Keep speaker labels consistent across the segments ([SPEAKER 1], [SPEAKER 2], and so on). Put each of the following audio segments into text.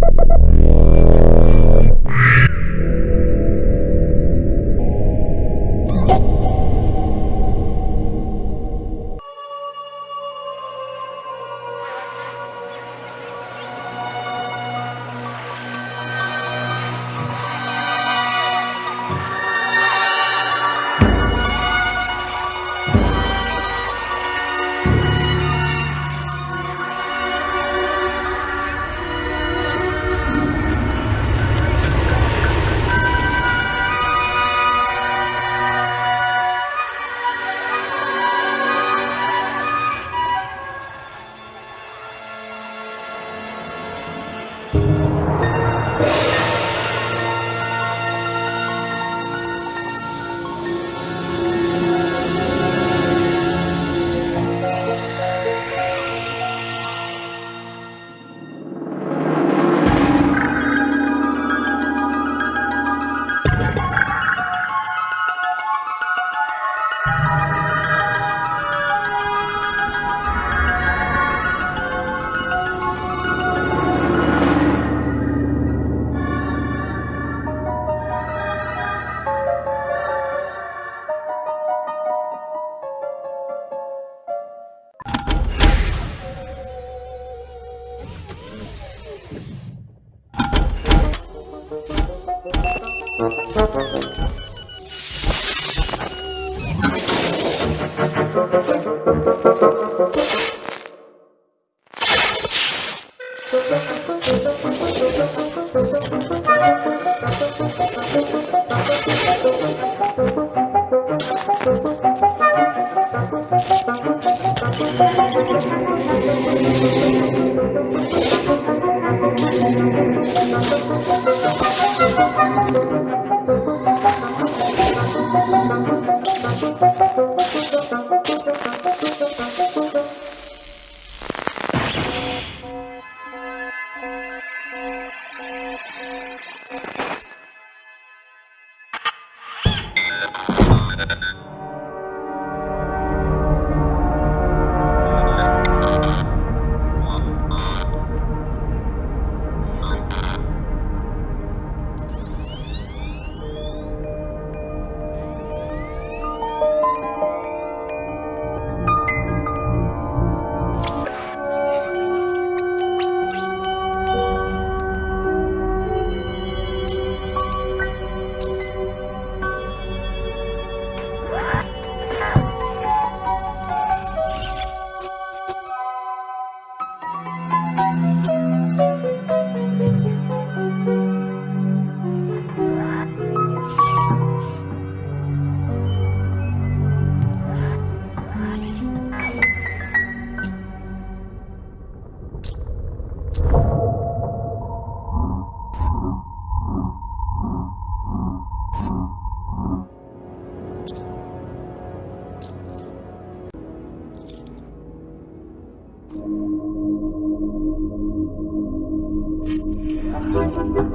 [SPEAKER 1] Thank you. Thank you.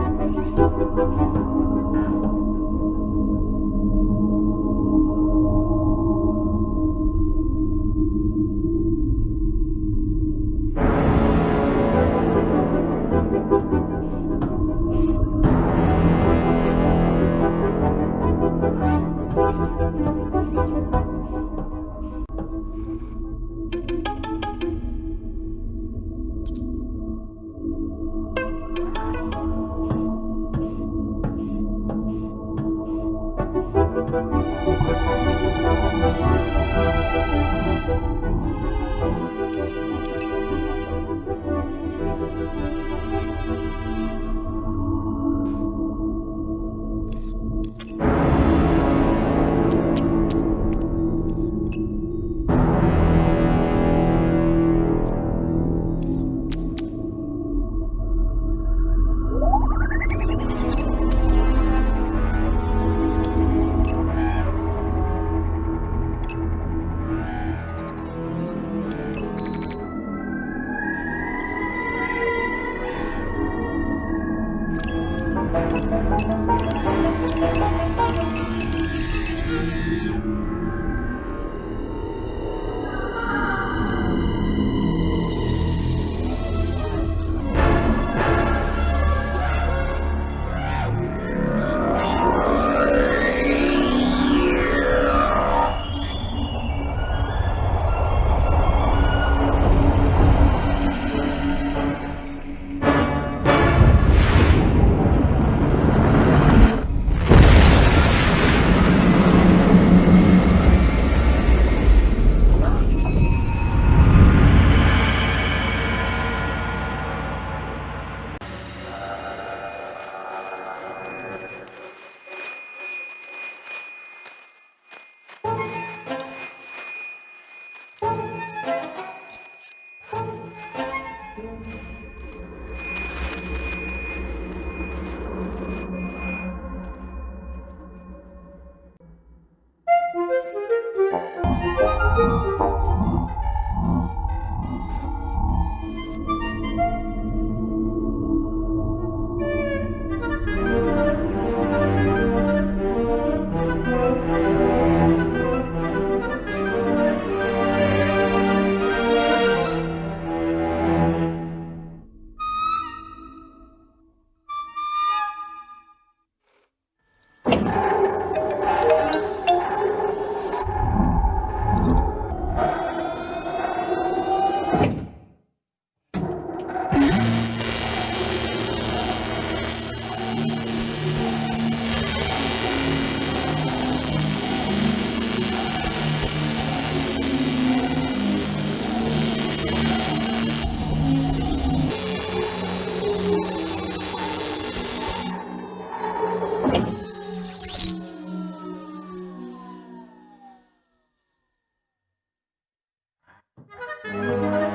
[SPEAKER 1] kk oh.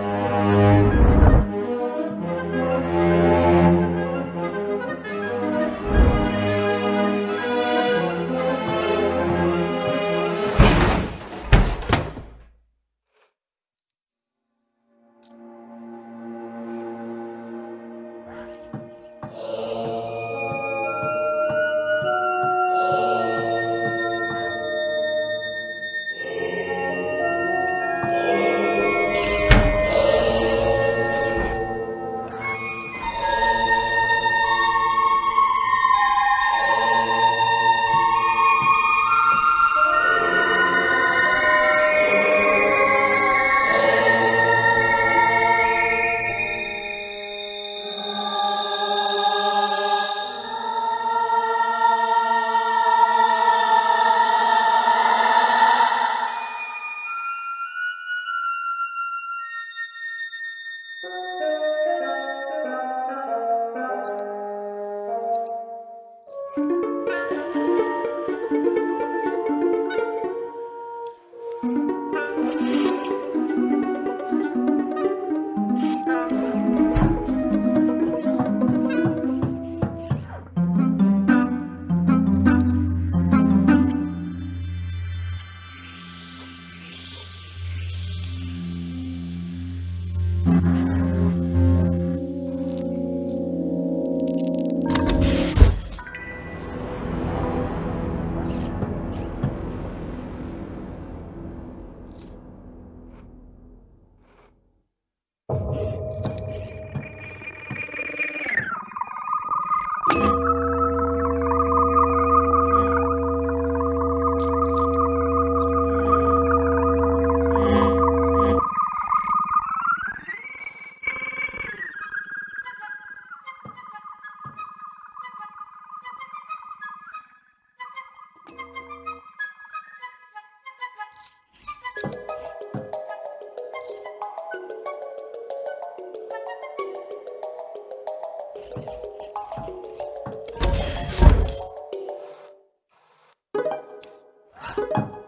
[SPEAKER 1] Thank you.